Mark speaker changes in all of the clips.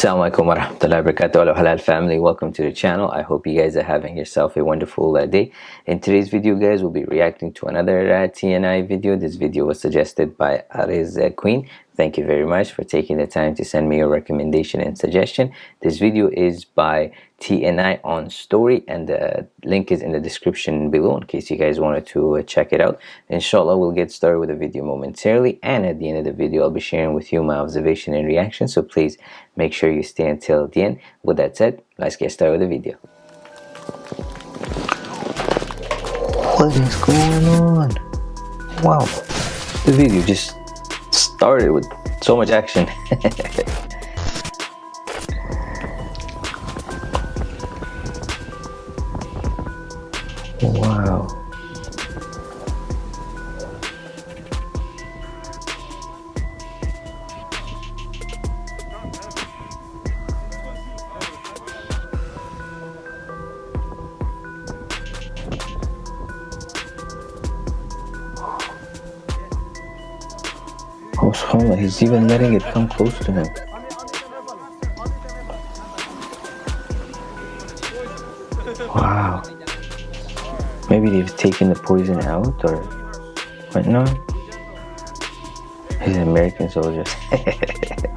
Speaker 1: Assalamualaikum warahmatullahi wabarakatuh halal family. Welcome to the channel. I hope you guys are having yourself a wonderful uh, day. In today's video guys we'll be reacting to another uh, TNI video. This video was suggested by Ariz Queen thank you very much for taking the time to send me your recommendation and suggestion. This video is by TNI on story and the link is in the description below in case you guys wanted to uh, check it out. Inshallah we'll get started with the video momentarily and at the end of the video I'll be sharing with you my observation and reaction so please make sure you stay until the end. With that said let's get started with the video. What is going on? Wow. The video just started with so much action Wow. Oh, he's even letting it come close to him. Wow. Maybe they've taken the poison out or whatnot. He's an American soldier.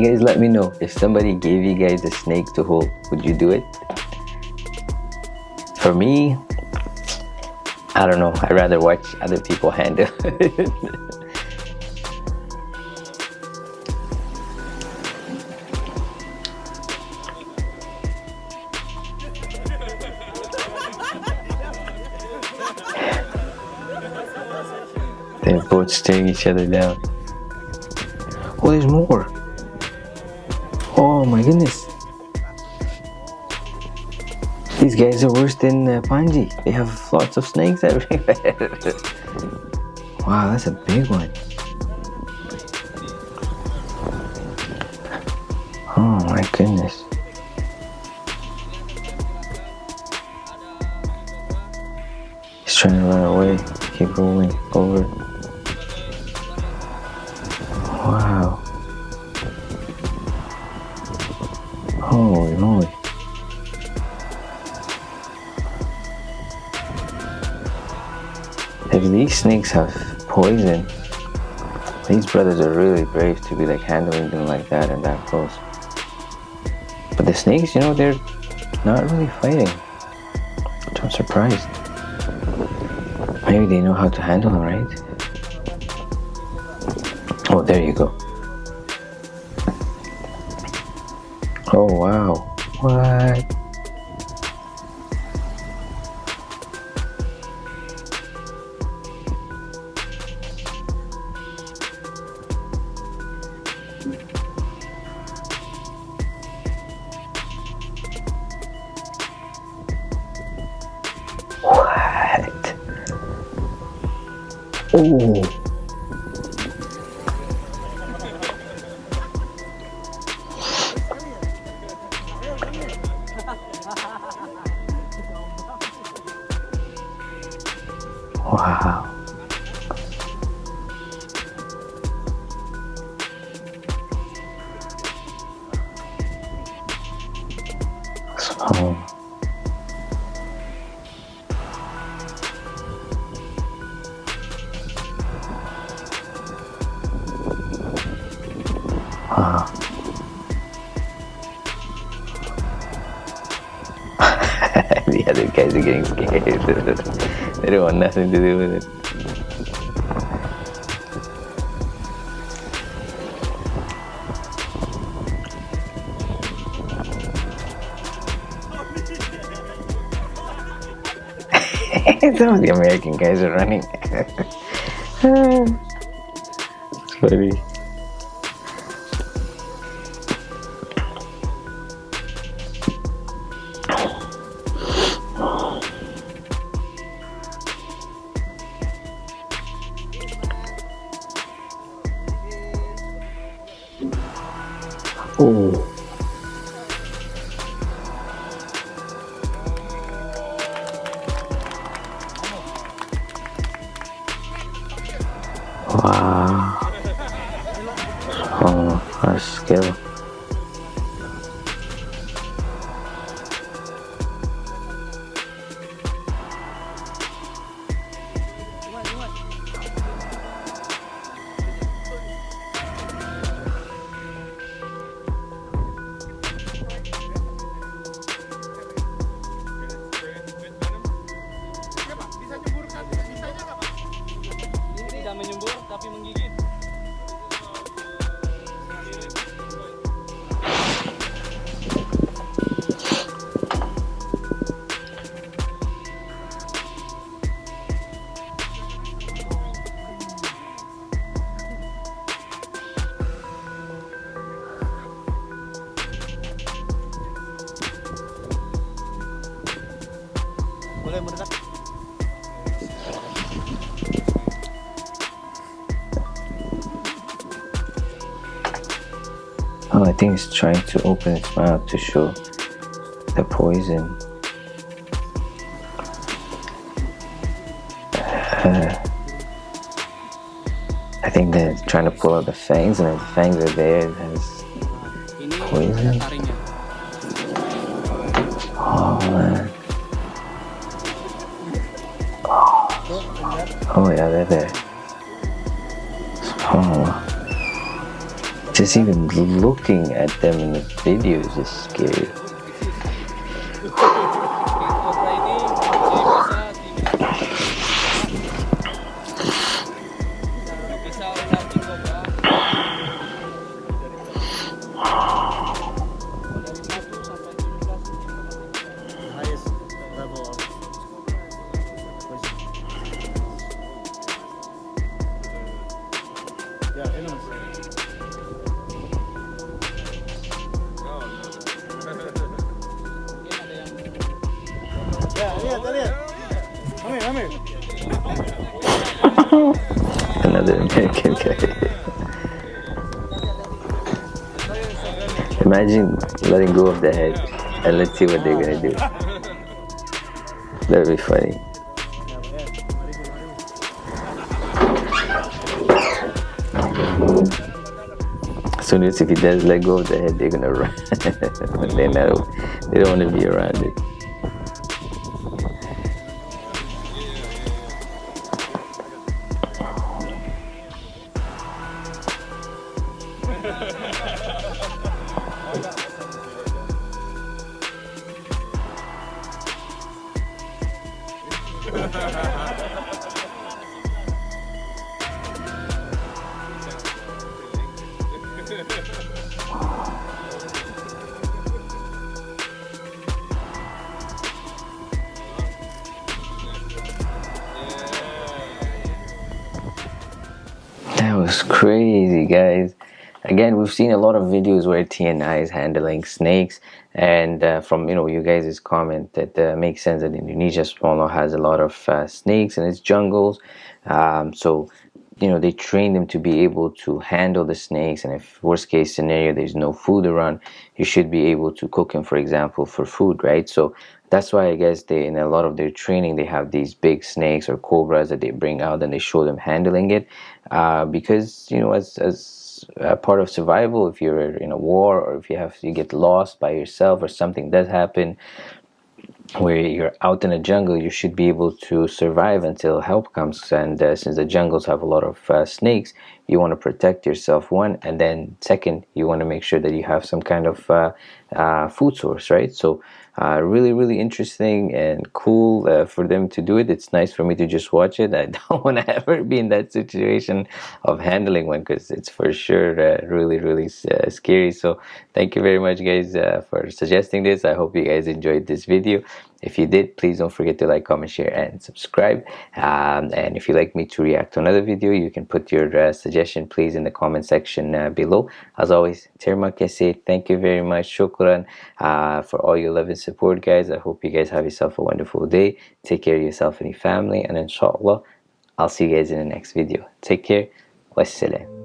Speaker 1: You guys let me know if somebody gave you guys a snake to hold, would you do it? For me, I don't know. I'd rather watch other people handle it. They're both staring each other down. Oh, there's more. Oh my goodness. These guys are worse than uh, Panji. They have lots of snakes everywhere. wow, that's a big one. Oh my goodness. He's trying to run away. Keep rolling over. Wow. Holy moly. If these snakes have poison, these brothers are really brave to be like handling them like that and that close. But the snakes, you know, they're not really fighting. Which I'm surprised. Maybe they know how to handle them, right? Oh, there you go. Oh, wow. What? What? Oh. Oh. So Wow. the other guys are getting scared. they don't want nothing to do with it. Some of the American guys are running. it's funny. Oh.
Speaker 2: Tapi menggigit. Boleh mendekat.
Speaker 1: Think it's trying to open its mouth to show the poison. Uh, I think they're trying to pull out the fangs, and the fangs are there, it has. Poison. Oh man. Oh yeah, they're there. Oh. Just even looking at them in the videos is scary. Another American guy. Imagine letting go of the head and let's see what they're gonna do. That'd be funny. As soon as if he does let go of the head, they're gonna run. they're not, they don't want to be around it. That was crazy, guys. Again, we've seen a lot of videos where TNI is handling snakes, and uh, from you know you guys' comment that uh, makes sense that Indonesia subhanAllah has a lot of uh, snakes in its jungles. Um, so you know they train them to be able to handle the snakes, and if worst case scenario there's no food around, you should be able to cook them, for example, for food, right? So that's why I guess they in a lot of their training they have these big snakes or cobras that they bring out and they show them handling it uh, because you know as as a part of survival. If you're in a war or if you have you get lost by yourself or something does happen where you're out in a jungle you should be able to survive until help comes. And uh, since the jungles have a lot of uh, snakes you want to protect yourself one and then second you want to make sure that you have some kind of uh, uh, food source right? So uh, really really interesting and cool uh, for them to do it. It's nice for me to just watch it. I don't want to ever be in that situation of handling one because it's for sure uh, really really uh, scary. So thank you very much guys for suggesting this. I hope you guys enjoyed this video if you did please don't forget to like comment share and subscribe. Um, and if you'd like me to react to another video you can put your uh, suggestion please in the comment section uh, below. As always terma say thank you very much. Shukran uh, for all your love and support guys. I hope you guys have yourself a wonderful day. Take care of yourself and your family. And inshallah i'll see you guys in the next video. Take care. Wassalam